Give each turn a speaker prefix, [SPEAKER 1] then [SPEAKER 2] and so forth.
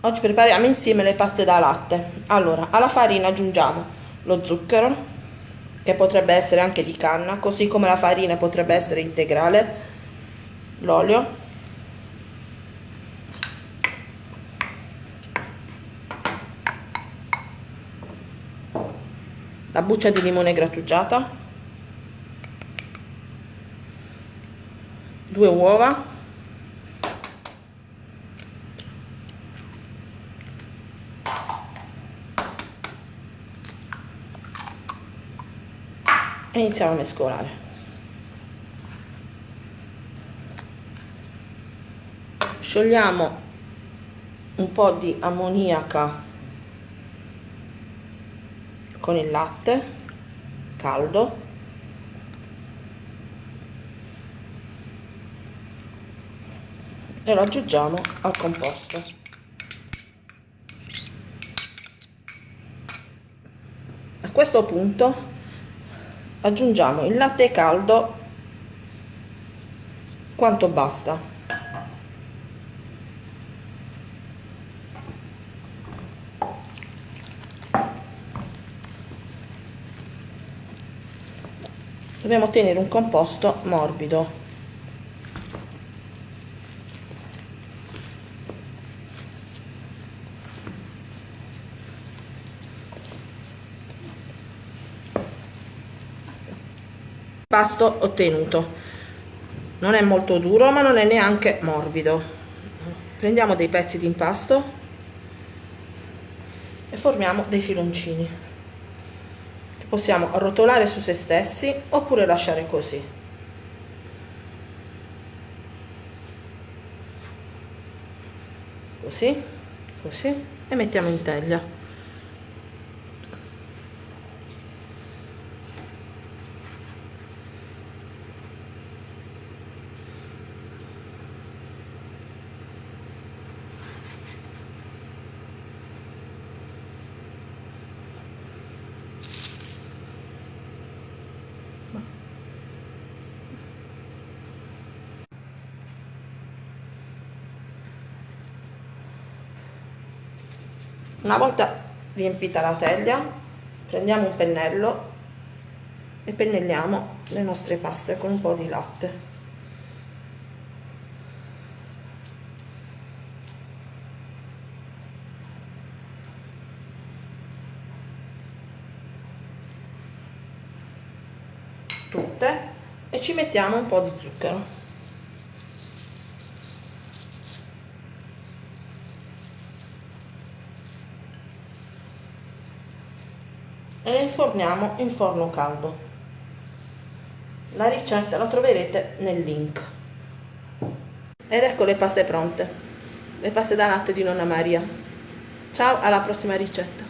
[SPEAKER 1] Oggi prepariamo insieme le paste da latte. Allora, alla farina aggiungiamo lo zucchero, che potrebbe essere anche di canna, così come la farina potrebbe essere integrale, l'olio, la buccia di limone grattugiata, due uova, e iniziamo a mescolare. Sciogliamo un po' di ammoniaca con il latte caldo. E lo aggiungiamo al composto a questo punto aggiungiamo il latte caldo. Quanto basta? Dobbiamo ottenere un composto morbido pasto ottenuto. Non è molto duro ma non è neanche morbido. Prendiamo dei pezzi di impasto e formiamo dei filoncini che possiamo arrotolare su se stessi oppure lasciare così. Così così e mettiamo in teglia Una volta riempita la teglia, prendiamo un pennello e pennelliamo le nostre paste con un po' di latte. Tutte e ci mettiamo un po' di zucchero. E le inforniamo in forno caldo. La ricetta la troverete nel link. Ed ecco le paste pronte. Le paste da latte di nonna Maria. Ciao alla prossima ricetta